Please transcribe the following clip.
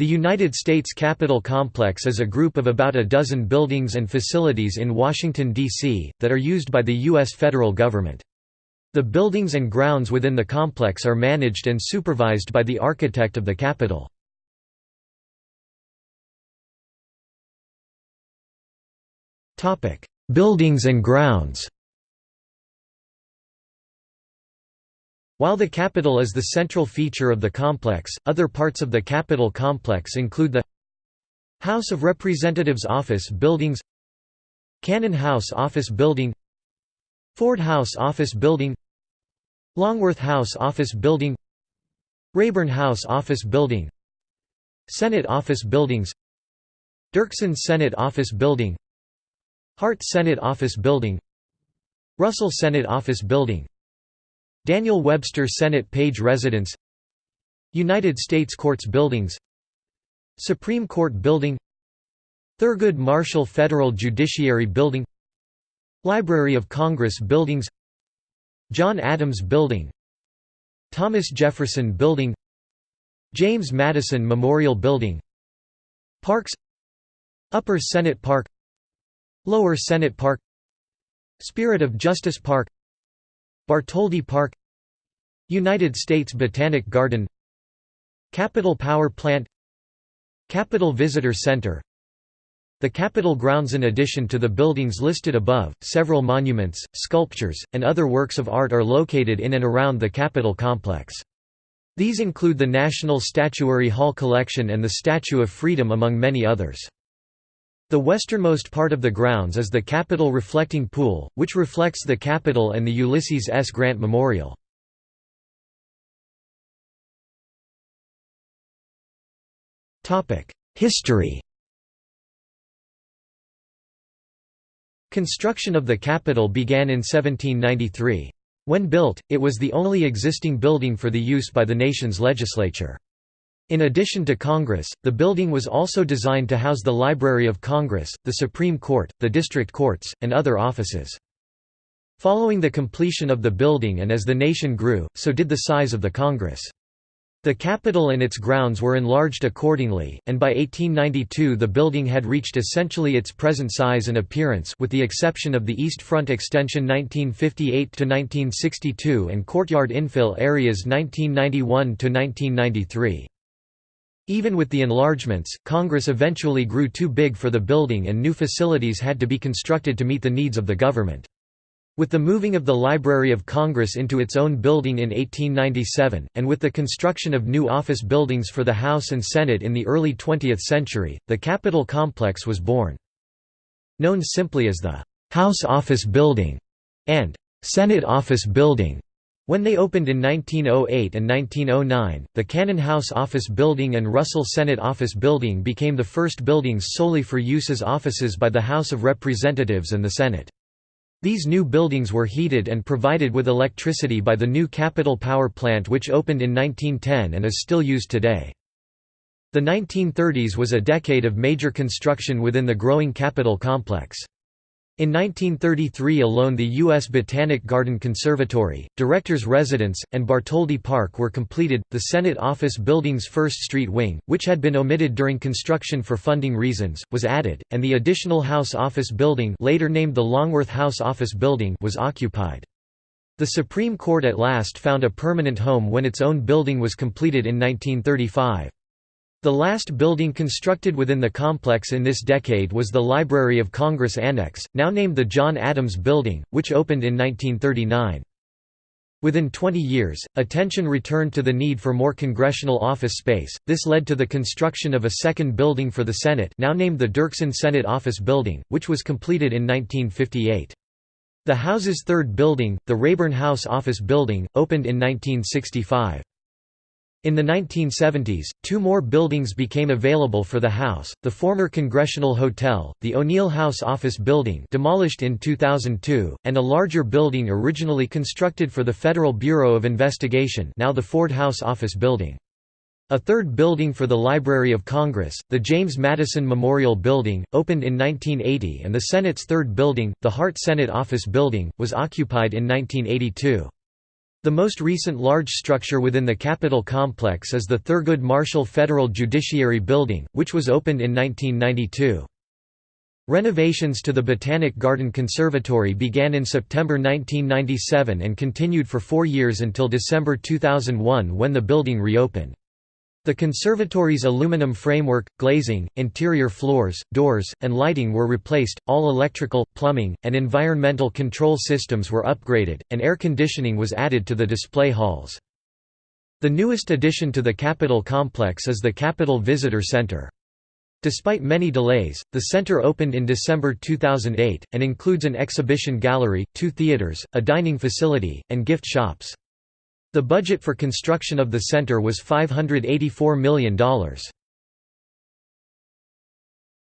The United States Capitol Complex is a group of about a dozen buildings and facilities in Washington, D.C., that are used by the U.S. federal government. The buildings and grounds within the complex are managed and supervised by the architect of the Capitol. Buildings and grounds While the Capitol is the central feature of the complex, other parts of the Capitol complex include the House of Representatives Office Buildings Cannon House Office Building Ford House Office Building Longworth House Office Building Rayburn House Office Building Senate Office Buildings Dirksen Senate Office Building Hart Senate Office Building Russell Senate Office Building Daniel Webster Senate Page Residence United States Courts Buildings Supreme Court Building Thurgood Marshall Federal Judiciary Building Library of Congress Buildings John Adams Building Thomas Jefferson Building James Madison Memorial Building Parks Upper Senate Park Lower Senate Park Spirit of Justice Park Bartholdi Park United States Botanic Garden Capitol Power Plant Capitol Visitor Center The Capitol grounds In addition to the buildings listed above, several monuments, sculptures, and other works of art are located in and around the Capitol complex. These include the National Statuary Hall Collection and the Statue of Freedom among many others. The westernmost part of the grounds is the Capitol Reflecting Pool, which reflects the Capitol and the Ulysses S. Grant Memorial. History Construction of the Capitol began in 1793. When built, it was the only existing building for the use by the nation's legislature. In addition to Congress, the building was also designed to house the Library of Congress, the Supreme Court, the district courts, and other offices. Following the completion of the building and as the nation grew, so did the size of the Congress. The Capitol and its grounds were enlarged accordingly, and by 1892 the building had reached essentially its present size and appearance with the exception of the East Front Extension 1958–1962 and courtyard infill areas 1991–1993. Even with the enlargements, Congress eventually grew too big for the building and new facilities had to be constructed to meet the needs of the government. With the moving of the Library of Congress into its own building in 1897, and with the construction of new office buildings for the House and Senate in the early 20th century, the Capitol complex was born. Known simply as the «House Office Building» and «Senate Office Building», when they opened in 1908 and 1909, the Cannon House Office Building and Russell Senate Office Building became the first buildings solely for use as offices by the House of Representatives and the Senate. These new buildings were heated and provided with electricity by the new Capitol Power Plant which opened in 1910 and is still used today. The 1930s was a decade of major construction within the growing Capitol complex. In 1933 alone the U.S. Botanic Garden Conservatory, Director's Residence, and Bartholdi Park were completed. The Senate Office Building's First Street Wing, which had been omitted during construction for funding reasons, was added, and the additional House Office Building later named the Longworth House Office Building was occupied. The Supreme Court at last found a permanent home when its own building was completed in 1935. The last building constructed within the complex in this decade was the Library of Congress Annex, now named the John Adams Building, which opened in 1939. Within 20 years, attention returned to the need for more congressional office space. This led to the construction of a second building for the Senate, now named the Dirksen Senate Office Building, which was completed in 1958. The House's third building, the Rayburn House Office Building, opened in 1965. In the 1970s, two more buildings became available for the House, the former Congressional Hotel, the O'Neill House Office Building demolished in 2002, and a larger building originally constructed for the Federal Bureau of Investigation now the Ford House Office Building. A third building for the Library of Congress, the James Madison Memorial Building, opened in 1980 and the Senate's third building, the Hart Senate Office Building, was occupied in 1982. The most recent large structure within the Capitol complex is the Thurgood Marshall Federal Judiciary Building, which was opened in 1992. Renovations to the Botanic Garden Conservatory began in September 1997 and continued for four years until December 2001 when the building reopened. The conservatory's aluminum framework, glazing, interior floors, doors, and lighting were replaced, all electrical, plumbing, and environmental control systems were upgraded, and air conditioning was added to the display halls. The newest addition to the Capitol complex is the Capitol Visitor Center. Despite many delays, the center opened in December 2008, and includes an exhibition gallery, two theaters, a dining facility, and gift shops. The budget for construction of the center was $584 million.